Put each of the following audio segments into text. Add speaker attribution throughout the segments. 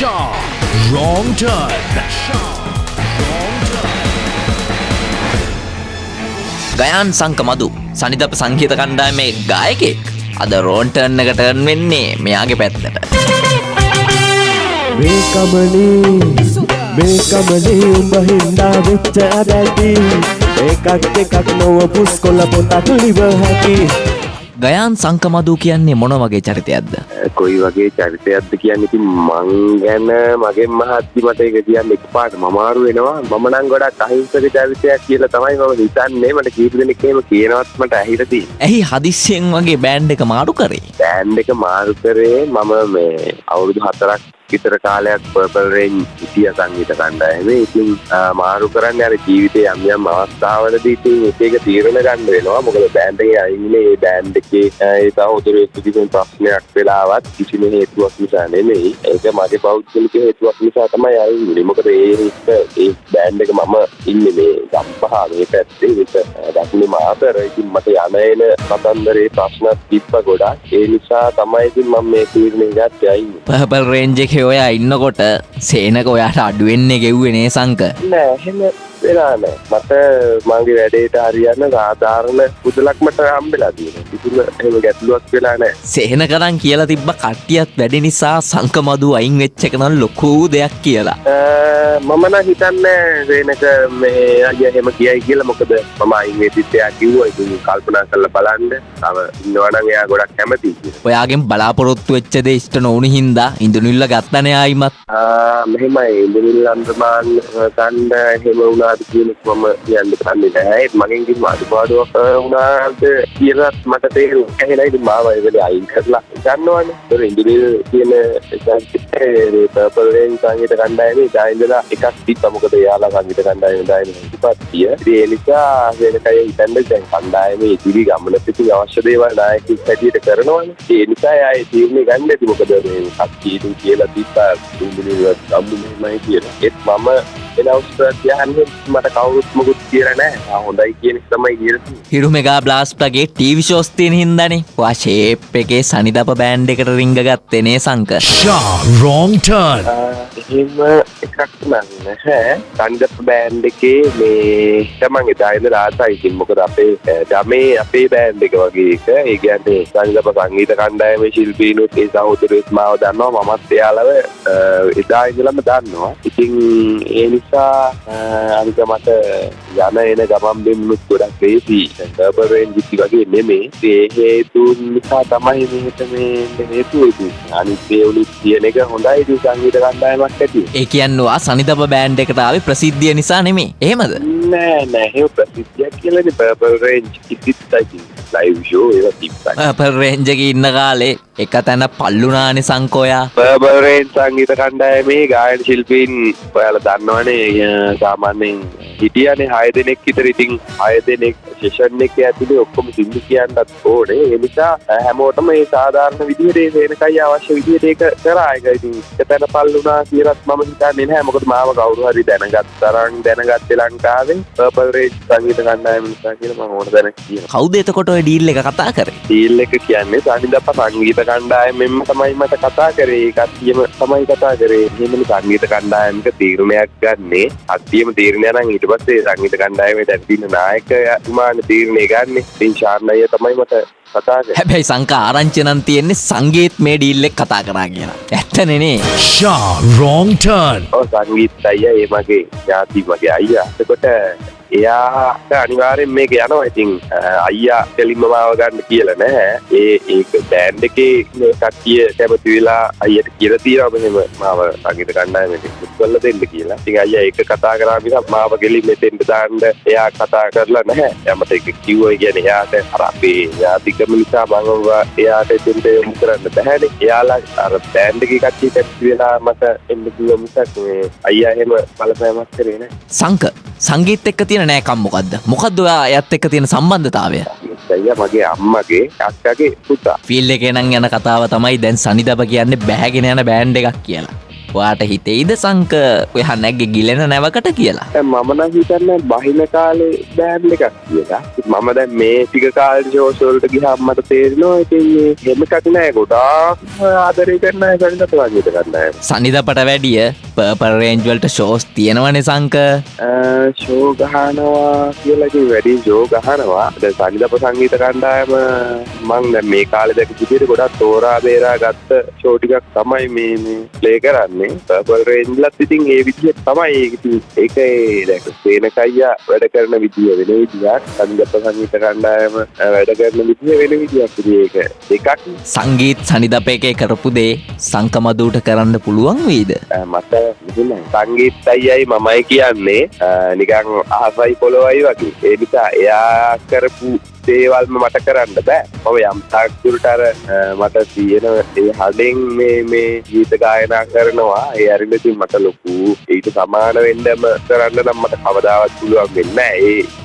Speaker 1: Shaw. Wrong turn. Shaw. Wrong turn.
Speaker 2: Gayan සංක මදු සනිදප සංගීත කණ්ඩායමේ ගායකෙක් අද රෝන්ටර්න් එක ටර්න් වෙන්නේ මෙයාගේ පැත්තට
Speaker 3: මේකමනේ මේකමනේ උඹ හින්දා වෙච්ච අදැති ඒකක් එකක් නොව පුස්කොල පොතක් ලිව හැකි
Speaker 2: ගයන් සංකමදූ කියන්නේ මොන වගේ චරිතයක්ද?
Speaker 4: කොයි වගේ චරිතයක්ද කියන්න ඉතින් මං ගැන මගේ මහත්ති මට එක කියන්න එක පාට මමාරු වෙනවා. මම නම් ගොඩක් අහිංසක චරිතයක් කියලා තමයි මම හිතන්නේ. මට කීප දෙනෙක් එහෙම කියනවත් මට ඇහිලා තියෙන්නේ.
Speaker 2: ඇහි හදිස්සියෙන් වගේ බෑන්් එක මාරු කරේ?
Speaker 4: බෑන්ඩ් එක මාරු කරේ මම මේ අවුරුදු හතරක් විතර කාලයක් පර්පල් රේන්ජ් හිටිය සංගීත කණ්ඩායමේ ඉතින් ආ, මාරු කරන්න අර ජීවිතේ යම් යම් අවස්ථාවලදී ඉතින් එක එක තීරණ ගන්න වෙනවා. මොකද බෑන්ඩ් එකේ අයින්නේ ඒ බෑන්ඩ් එකේ ආ, ඒ සහෝදරයෙක් කිසිම ප්‍රශ්නයක් වෙලාවත් කිසිම හේතුවක් නිසා නෙමෙයි. ඒක මගේ පෞද්ගලික හේතුවක් නිසා තමයි අයින්නේ. මොකද ඒ එක ඒ බෑන්ඩ් එක මම ඉන්නේ මේ ගම්පහ මේ පැත්තේ. ඒක දකුණේ මාතර. ඉතින් මට යන එන කතන්දරේ ප්‍රශ්න තිබ්බ ගොඩක්. ඒ නිසා තමයි ඉතින් මම මේ තීරණය ගත්තේ අයින්නේ.
Speaker 2: පහපල් රේන්ජ එක ඔයා ඉන්නකොට සේනක ඔයාට අඩුවෙන්නේ ගෙව්වෙනේ සංක.
Speaker 4: නෑ එහෙම වෙලා නෑ මට මගේ වැඩේට හරියන්න සාධාරණ පුදලක් මට හම්බෙලා තියෙන කිසිම එහෙම ගැටලුවක් වෙලා නෑ
Speaker 2: සේන කරන් කියලා තිබ්බ කට්ටියත් වැඩි නිසා සංකමදු අයින් වෙච්ච එක නම් ලොකූ දෙයක් කියලා.
Speaker 4: අ, මම නම් හිතන්නේ සේනක මේ අය එහෙම කියයි කියලා. මොකද මම එයා කිව්වා ඉතින් කල්පනා කරලා බලන්න. තව ඉන්නවා නම් එයා ගොඩක් කියලා.
Speaker 2: ඔයාගෙන් බලාපොරොත්තු වෙච්ච දේ ඉෂ්ට නොවුණු හින්දා ඉඳුනිල්ල ගත්තනේ ආයිමත්.
Speaker 4: ආ, මෙහෙමයි. ඉන්දිමිල් අන්දමාන් කණ්ඩ එහෙම වුණාද කියන එක මම කියන්න කන්නේ නැහැ. ඒත් මගෙන් කිසිම අඩුපාඩුවක් අ, වුණාද කියලාත් මට තේරුම් ඇහෙලා ඉතින් මාව ඒ වෙලේ අයින් කරලා ගන්නවනේ. ඒතර ඉන්දිමිල් කියන සංගීතයේ පර්පල් රේන් සංගීත කණ්ඩායමේ දායින්දලා එකක් තිබ්බා. මොකද එයාලා සංගීත කණ්ඩායමේ දායින හිටිපත්තිය ඉතින් ඒ නිසා වෙනකය හිතන්නේ දැන් කණ්ඩායමේ ඉදිරි ගමනට ඉතින් අවශ්‍ය දේවල් නායකයෙක් හැටියට කරනවනේ. ඒ නිසා එයා ඒ තීරණය ගන්න ඇති. මොකද මේ කච්චීතු කියලා තිබ්බා. ඉන්දිමිල් අම්මු මෙහෙමයි කියලා. ඒත් මම එන අවස්ථාවයන් මට කවුරුත් මොකුත් කියලා නැහැ. ආ හොඳයි කියන එක තමයි කියලා තියෙන්නේ
Speaker 2: හිරු මෙගා බ්ලාස්්ටගේ ටීවි ශෝස්තියන හින්දනේ. වා ශේප් එකේ සනිදප බෑන්් එකට රිංග ගත්තනේ සංක
Speaker 1: turn.
Speaker 4: එහෙම එකක් නැහැ. කන්දප බෑන්් එකේ මේ තමන් එදායිද රාසයි ඉතින් මොකද අපේ ගමේ අපේ බෑන්් එක වගේ එක. ඒ කියන්නේ සංගප සංගීත කණ්ඩායමේ ශිල්පීනුත් ඒ සහෝදරයොත් මාව දන්නවා. මමත් එයාලව එදා ඉඳලම දන්නවා. ඉතින් ඒ නිසා අනික මට යන එන ගමන් බෙමුණුත් ගොඩක් ලේසි සර්බරෙන් ජිති වගේ නෙමේ ඒ හේතුන් නිසා තමයි මේක මේ හේතුව ඉතින් අනිත් ඒ උලිත් කියන එක හොඳයි ඉතින් සංගීත කණ්ඩායමක් ඇති.
Speaker 2: ඒ කියන්නවා සනිදප බෑන්් එකටාව ප්‍රසිද්ධිය නිසා නෙමේ එහෙමද?
Speaker 4: නෑ නෑ. ප්‍රසිද්ධියක් කියලන පර්පල් රේන්ජ් ඉතිත්තයි ලයිව් ෂෝ ඒවා තිබ්බයි
Speaker 2: පල් රේන්ජක ඉන්න කාලේ එක තැන පල්ලුනානි සංකෝයා.
Speaker 4: පර්බල්රේන් සංගීත කණ්ඩායමේ ගායන ශිල්පීන් ඔයාල දන්නවනේ අ, සාමාන්‍යයෙන් හිටියනේ හය දෙනෙක් විතර. ඉතින් හය දෙනෙක් ශේෂන් එක ඇතුලේ ඔක්කොම සිංදු කියන්නත් ඕනේ. ඒ නිසා අ, හැමෝටම මේ සාධාරණ විදිහට ඒ වෙනකයි අවශ්‍ය විදිහට ඒක කරා. ඒක ඉතින් එක තැන පල්ලුනා කියලත් මම හිතන්නේ නැහැ. මොකද මාව කවුරු හරි දැනගත් තරම් දැනගත්තේ ලංකාවේ රේන්ජ් සංගීත කණ්ඩායම නිසා කියලා මම ඕන දැනක් කියනවා.
Speaker 2: කෞද එතකොට ඩීල් එක කතා කරේ.
Speaker 4: ටීල් එක කියන්නේ සනිදප සංගීත කණ්ඩායමෙන්ම තමයි මට කතා කරේ. කට්ටියම තමයි කතා කරේ. එහෙමනි සංගීත කණ්ඩායමක තීරණයක් ගන්නේ. අත්තියම තීරණය නම් ඊට පස්සේ සංගීත කණ්ඩායමේ දැන් තියෙන නායකතුමානේ තීරණය ගන්නේ. ඉතින් ශාර්ණ අයියා තමයි මට කතා කරේ.
Speaker 2: හැබැයි සංක ආරංචනන් තියෙන්නේ සංගීත් මේ ඩීල්ලෙක් කතා කරා කියලා. ඇත්තනෙනේ
Speaker 1: turn.
Speaker 4: ඔව් සංගීත අයියා ඒ මගේ ඥාති මගේ අයියා. එතකොට එයාට අනිවාර්යෙන් මේක යනවා. ඉතින් අ, අයියා කෙලින්ම මාව ගන්න කියලා නැහැ. ඒ ඒක බෑන්ඩ් එකේ මේ කට්ටිය කැමති වෙලා අයියට කියලා තියෙනවා. මෙහෙම මාව සංගීත කණ්ඩායමට මුත් කරලා දෙන්න කියලා. ඉතින් අයියා ඒක කතා කරා මිසක් මාව කෙලින් මෙතෙන්ට දාන්න එයා කතා කරලා නැහැ. එයා මට ඒක කිව්වා කියන්නේ එයාට අර අපේ ඥාතිකම නිසා මම එයාට එතෙන්ට යොමු කරන්න බැහැනේ. එයාලා අර බෑන්ඩ් එකේ කට්ටිය කැමති වෙලා මට එන්න කිව්වා මිසක් මේ අයියා එහෙම බලපෑමක් කරේ නැහැ.
Speaker 2: සංක. සංගීත එක්ක තියෙන නෑකම් මොකක්ද මොකක්ද ඔයා ඇත් එක්ක තියෙන සම්බන්ධතාවය?
Speaker 4: අයියා මගේ අම්මගේ අක්කගේ පුතා.
Speaker 2: ෆිල් එක නම් යන කතාව තමයි දැන් සනිදප කියන්න බෑගෙන යන බෑන්් එකක් කියලා. වාට හිතෙයිද සංක ඔය හන්නැක්ගේ ගිලෙන නැවකට කියලා.
Speaker 4: මම නම් හිතන්නේ බහින කාලේ බෑන්ඩ් එකක් කියලා. මම දැන් මේ ටික කාලේ ෂෝස් වලට ගියාම මට තේරෙනවා ඉතින් මේ හැම එකක් නෑ. ගොඩාක් ආදරය කරන අය සනිදප සංගීත කරන අය.
Speaker 2: සනිදපට වැඩිය පර්පල් රේන්ජ්වල්ට ෂෝස් තියෙනවනේ සංක
Speaker 4: ෂෝ ගහනවා කියලා ඉතින් වැඩි ෂෝ ගහනවා. දැන් සනිදප සංගීත කණ්ඩායම මං දැන් මේ කාලේ දැක විදිහට ගොඩක් තෝරා බේරා ගත්ත ෂෝ ටිකක් තමයි මේ ප්ලේ කරන්නේ. පර්පල් රේන්ජ්ලත් ඉතින් ඒ විදිහට තමයි ඒක දැන් සේනකයියා වැඩ කරන විදිය වෙන විදියක්. සනිදප සංගීත කණ්ඩායම වැඩ කරන විදිය වෙන විදියක්. ඒක දෙකක්
Speaker 2: සංගීත් සනිදප එකේ කරපු දේ සංකමදූට කරන්න පුළුවන් වීද
Speaker 4: මෙහෙමයි. සංගීත් අයියයි මමයි කියන්නේ අ, නිකන් අහසයි පොළොවයි වගේ. ඒ නිසා එයා කරපු දේවල්ම මට කරන්න බෑ. මම යම් තාක් දුරට අර අ, මට තියෙන ඒ හඩෙන් මේ මේ ගීත ගායනා කරනවා. ඒ අරින්න ඉතින් මට ලොකු ඊට සමාන වෙන්නම කරන්න නම් මට කවදාවත් පුළුවන් වෙන්නේ.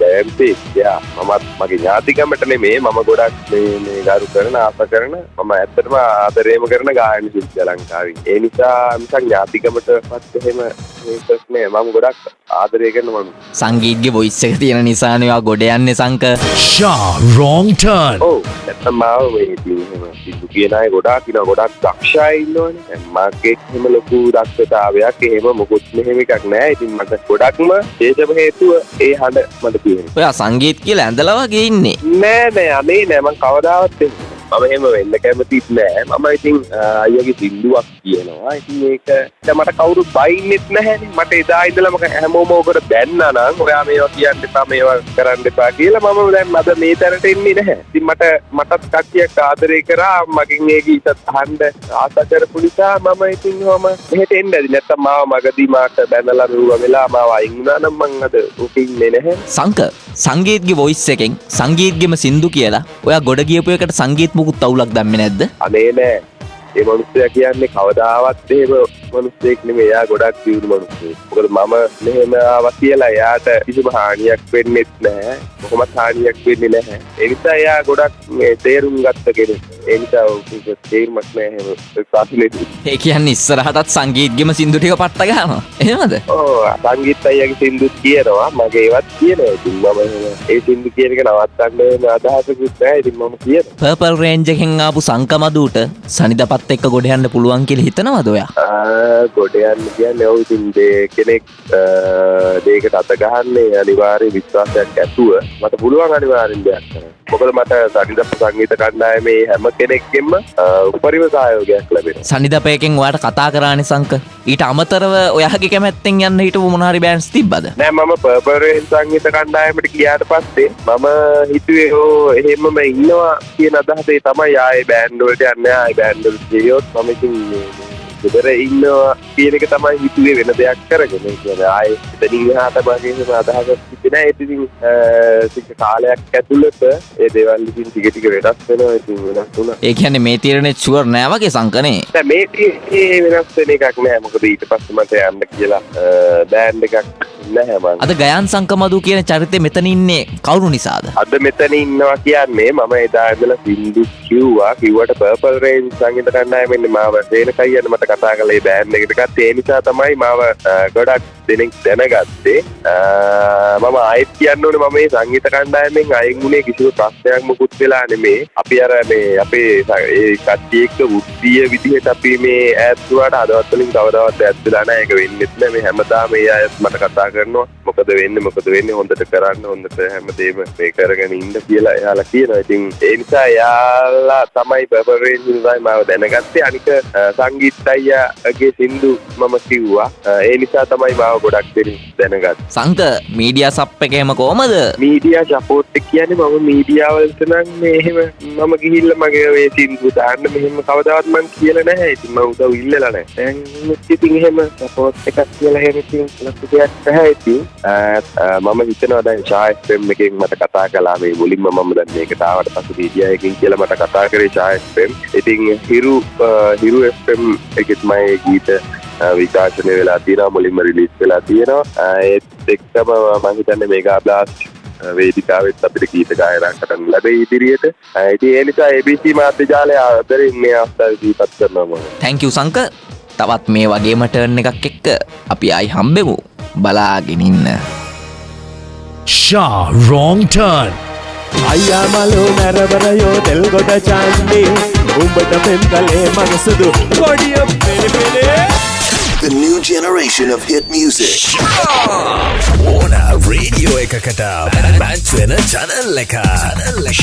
Speaker 4: ඒ ජයන්ති යා මමත් මගේ ඥාතිකමට නෙමේ මම ගොඩක් මේ මේ ගරු කරන ආස කරන මම ඇත්තටම ආදරේම කරන ගායන ශිල්පියා ලංකාවේ. ඒ නිසා මිසක් ඥාතිකමටවත් එහෙම මේකක් නෑ මම ගොඩක් ආදරය කරන මම.
Speaker 2: සංගීත්ගේ බොයිස් එක තියෙන නිසානවා ගොඩ යන්නේ සංක
Speaker 1: Shaw, wrong turn.
Speaker 4: ඔව් ඇත්තම මාව මේ ඉතින් එහෙම සිද්ධු කියන ගොඩාක් ඉන්නවා ගොඩක් දක්ෂයි ඉන්නවනේ. දැන් මගේ එහෙම ලොකු දක්ෂතාවයක් එහෙම මොකුත් මෙහෙම එකක් නෑ. ඉතින් මට ගොඩක්ම හේතුව හේතුව ඒ හඬ මට තියෙනවා.
Speaker 2: ඔයා සංගීත් කියලා ඇඳලා වගේ ඉන්නේ
Speaker 4: නෑ නෑ අනේ නෑ මං කවදාවත්. මම එහෙම වෙන්න කැමතිත් නෑ. මම ඉතින් අ, අයියගේ සින්දුවක් කියනවා. ඉතින් ඒක දැන් මට කවුරුත් බයින්නෙත් නැහැනේ. මට එදා ඉඳලම හැමෝම ඕකට බැන්නා නම් ඔයා මේවා කියන්න එපා මේවා කරන්න එපා කියලා මම දැන් අද මේ තැනට එන්නේ නැහැ. ඉතින් මට මටත් කට්ටියක් ආදරය කරා. මගෙන් ඒ ගීතත් අහන්න ආස කරපු නිසා මම ඉතින් ඔහම මෙහෙට එන්න ඇති නැත්තම් මාව මගදී මාට බැනලා මෙව්වා වෙලා මාව අයින් වුණා නම් මං අද උට ඉන්නේ නැහැ.
Speaker 2: සංක සංගීත්ගේ වොයිස් එකෙන් සංගීත්ගෙම සින්දු කියලා ඔයා ගොඩ ගියපු එකට සංගීත් මුකුත් අවුලක් දැම්මේ නැද්ද
Speaker 4: අනේ නෑ ඒ මනුස්සයා කියන්නේ කවදාවත් එහෙම මනුස්සයෙක් නෙමෙයි එයා ගොඩක් දියුණු මනුස්සයෙක්. මොකද මම මෙහෙම ආවා කියලා එයාට කිසිම හානියක් වෙන්නෙත් නැහැ. කොහොමත් හානියක් වෙන්නේ නැහැ. ඒ නිසා එයා ගොඩක් මේ තේරුම් ගත්ත කෙනෙක්. ඒ නිසා ඔහුට තේරුමක් එහෙම ප්‍රශ්නේදී.
Speaker 2: ඒ කියන්නේ ඉස්සරහටත් සංගීත්ගෙම සින්දු ටික පට්ට ගන්නවා එහෙමද
Speaker 4: ඔව් සංගීත අයියාගේ සින්දුත් කියනවා මගේ ඒවත් කියනවා. ඉතින් මම එහෙම ඒ සින්දු කියන එක නවත්තන්න අදහසකුත් නැහැ. ඉතින් මම කියනවා.
Speaker 2: පර්පල් රේන්ජ් එකෙන් ආපු සංකමදූට සනිදපත් එක්ක ගොඩ යන්න පුළුවන් කියලා හිතනවද ඔයා
Speaker 4: ආ, ගොඩ යන්න කියන්නේ ඔව් ඉතින් දේ කෙනෙක් දේකට අත ගහන්නේ අනිවාර්ය විශ්වාසයක් ඇතුව. මට පුළුවන් අනිවාර්යෙන් දෙයක්. මොකද මට සනිදප්ප සංගීත කණ්ඩායමේ හැම කෙනෙක්ගෙන්ම ආ, උපරිම සහයෝගයක් ලැබෙනවා.
Speaker 2: සනිදපයකෙන් ඔයාට කතා කරානි සංක ඊට අමතරව ඔයාගේ කැමැත්තෙන් යන්න හිටපු මොනාරි බෑන්ස් තිබ්බද?
Speaker 4: නෑ මම පර්පරෙන් සංගීත කණ්ඩායමට ගියාට පස්සේ මම හිතුවේ ඕ එහෙමම ඉන්නවා කියන අදහසේ තමයි ආයේ බෑන්ඩ් වලට යන්නේ. ආයේ බෑන්ඩ් වලට ගියොත් මම ඉතින් මේ- මේ ගෙදර ඉන්නවා කියන එක තමයි හිතුවේ වෙන දෙයක් කරගෙන. ඒ කියන්නේ ආයේ එතනින් එහාට මගේ අදහසක් තිබෙන්නේ නෑ ඉතින් ටික කාලයක් ඇතුළත ඒ දේවල් ඉතින් ටික ටික වෙනස් වෙනවා. ඉතින් වෙනස් වුණා.
Speaker 2: ඒ කියන්නේ මේ තීරණේ ෂුවර් නෑ වගේ සංකනේ.
Speaker 4: දැන් මේ තියෙන්නේ වෙනස් වෙන එකක් නෑ. මොකද ඊට පස්සේ මට යන්න කියලා බෑන්ඩ් එකක් නැහැ
Speaker 2: අද ගයන් සංකමදු කියන චරිතය මෙතන ඉන්නේ කවුරු නිසාද?
Speaker 4: අද මෙතන ඉන්නවා කියන්නේ මම එදා ඉඳලා සින්දු කිව්වා කිව්වට පර්පල් රේන්ජ් සංගීත කණ්ඩායමෙන් මාව සේනකයියන් මට කතා කළේ බෑන්ඩ් එකට ගත්තේ ඒ නිසා තමයි මාව ගොඩක් දෙනෙක් දැනගත්තේ. මම ආයෙත් කියන්න ඕනේ මම මේ සංගීත කණ්ඩායමෙන් අයින් වුණේ කිසිම ප්‍රශ්නයක් මුකුත් වෙලා නෙමේ. අපි අර මේ අපේ ඒ කට්ටිය එක්ක වෘත්තීය විදිහට අපි මේ ඈත් වුණාට හදවත් වලින් කවදාවත් ඈත් වෙලා නැහැ. ඒක වෙන්නෙත් නැහැ. මේ හැමදාම මේ අයත් මට කතා කරනවා මොකද වෙන්නේ මොකද වෙන්නේ හොඳට කරන්න හොඳට හැමදේම මේ කරගෙන ඉන්න කියලා එයාලා කියනවා. ඉතින් ඒ නිසා එයාලා තමයි පර්පරේන් ඉඳලා මාව දැනගත්තේ. අනික සංගීත් අයියාගේ සින්දු මම කිව්වා. ඒ නිසා තමයි මාව ගොඩක් දෙනෙක් දැනගත්තේ.
Speaker 2: සංක මීඩියා සප් එකේම කොහමද
Speaker 4: මීඩියා සපෝට් එක කියන්නේ මම මීඩියා වලට නම් මේ එහෙම මම ගිහිල්ලා මගේ ඔය සින්දු දාන්න මෙහෙම කවදාවත් මං කියලා නැහැ. ඉතින් මම උදව් ඉල්ලලා නැහැ. දැන් ඉතින් එහෙම සපෝට් එකක් කියලා එහෙම ඉතින් ලොකු දෙයක් නැහැ ඉතින්. ආ, ආ, මම හිතනවා දැන් ෂා FM එකෙන් මට කතා කළා මේ මුලින්ම මම දැන් මේකට ආවට පස්සේ මීඩියා එකකින් කියලා මට කතා කරේ ෂා FM. ඉතින් හිරු ආ, හිරු FM එකෙත් මගේ ගීත ආ, විකාශනය වෙලා තියෙනවා මුලින්ම රිලීස් වෙලා තියෙනවා. ආ, ඒත් එක්කම මම හිතන්නේ මේගා බ්ලාස්ට් වේදිකාවෙත් අපිට ගීත ගායනා කරන්න ලැබේ ඉදිරියට. ආ, ඉතින් ඒ නිසා ABC මාධ්‍ය ජාලය ආදරෙන් මේ අවස්ථාවේ දීපත් කරනවා මම.
Speaker 2: තැංකව් සංක තවත් මේ වගේම ටර්න් එකක් එක්ක අපි අයි හම්බෙමු බලාගෙනඉන්න
Speaker 1: Shah, wrong turn.
Speaker 3: අයියා මලු මැරවරයෝ තෙල් ගොඩ චන්ඩි උඹට පෙම් කලේ මනසුදු ගොඩිය පෙළපෙළේ
Speaker 5: The new generation of hit music.
Speaker 1: ඕන රේඩියෝ එකකට බැච් වෙන චැනල් එක චැනල් එක